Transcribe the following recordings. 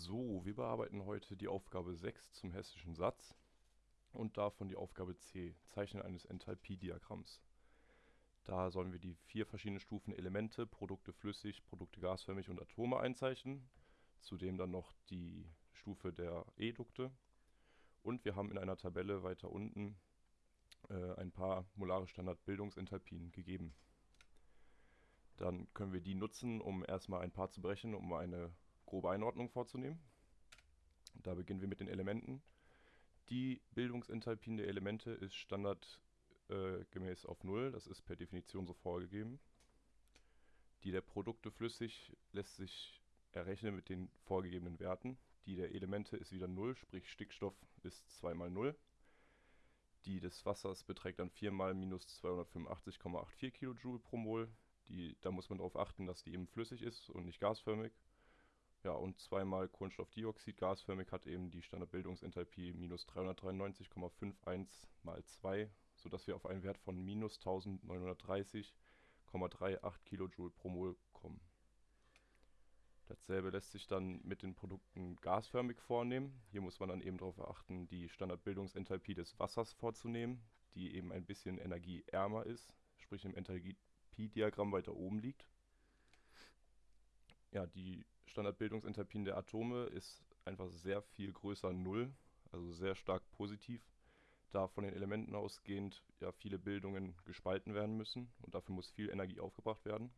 So, wir bearbeiten heute die Aufgabe 6 zum hessischen Satz und davon die Aufgabe C, Zeichnen eines Enthalpiediagramms. Da sollen wir die vier verschiedenen Stufen Elemente, Produkte flüssig, Produkte gasförmig und Atome einzeichnen. Zudem dann noch die Stufe der Edukte. Und wir haben in einer Tabelle weiter unten äh, ein paar molare Standardbildungsenthalpien gegeben. Dann können wir die nutzen, um erstmal ein paar zu brechen, um eine grobe Einordnung vorzunehmen. Da beginnen wir mit den Elementen. Die Bildungsenthalpien der Elemente ist standardgemäß äh, auf 0, das ist per Definition so vorgegeben. Die der Produkte flüssig lässt sich errechnen mit den vorgegebenen Werten. Die der Elemente ist wieder 0, sprich Stickstoff ist 2 mal 0. Die des Wassers beträgt dann 4 mal minus 285,84 Kilojoule pro Mol. Die, da muss man darauf achten, dass die eben flüssig ist und nicht gasförmig. Ja, und zweimal Kohlenstoffdioxid gasförmig hat eben die Standardbildungsenthalpie minus 393,51 mal 2, sodass wir auf einen Wert von minus 1930,38 Kilojoule pro Mol kommen. Dasselbe lässt sich dann mit den Produkten gasförmig vornehmen. Hier muss man dann eben darauf achten, die Standardbildungsenthalpie des Wassers vorzunehmen, die eben ein bisschen energieärmer ist, sprich im Enthalpiediagramm weiter oben liegt. Ja, die Standardbildungsenthalpien der Atome ist einfach sehr viel größer 0, also sehr stark positiv, da von den Elementen ausgehend ja viele Bildungen gespalten werden müssen und dafür muss viel Energie aufgebracht werden.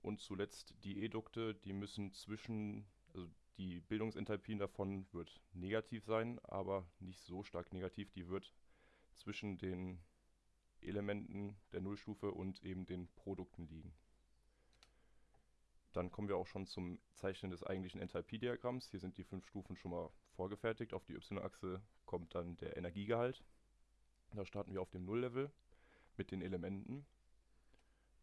Und zuletzt die Edukte, die müssen zwischen, also die Bildungsenthalpien davon wird negativ sein, aber nicht so stark negativ, die wird zwischen den Elementen der Nullstufe und eben den Produkten liegen. Dann kommen wir auch schon zum Zeichnen des eigentlichen Enthalpiediagramms. Hier sind die fünf Stufen schon mal vorgefertigt. Auf die y-Achse kommt dann der Energiegehalt. Da starten wir auf dem Nulllevel mit den Elementen.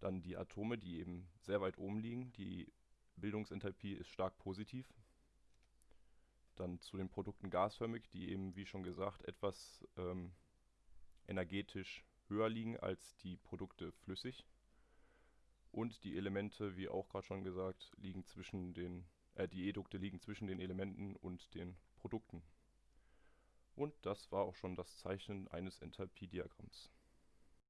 Dann die Atome, die eben sehr weit oben liegen. Die Bildungsenthalpie ist stark positiv. Dann zu den Produkten gasförmig, die eben, wie schon gesagt, etwas ähm, energetisch höher liegen als die Produkte flüssig. Und die Elemente, wie auch gerade schon gesagt, liegen zwischen den, äh, die Edukte liegen zwischen den Elementen und den Produkten. Und das war auch schon das Zeichnen eines Enthalpiediagramms.